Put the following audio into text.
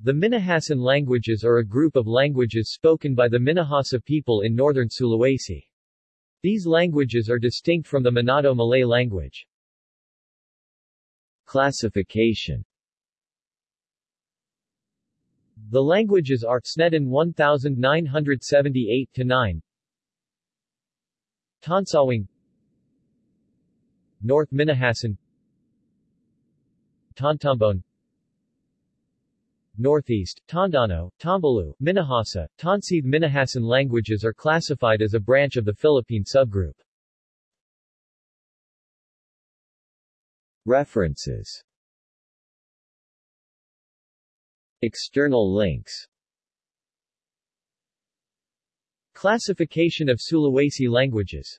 The Minahasan languages are a group of languages spoken by the Minahasa people in northern Sulawesi. These languages are distinct from the Manado Malay language. Classification. The languages are Sneddon 1978-9 Tonsawang North Minahasan Tontemboan Northeast, Tondano, Tombulu, Minahasa, Tonsea Minahasan languages are classified as a branch of the Philippine subgroup. References. External links. Classification of Sulawesi languages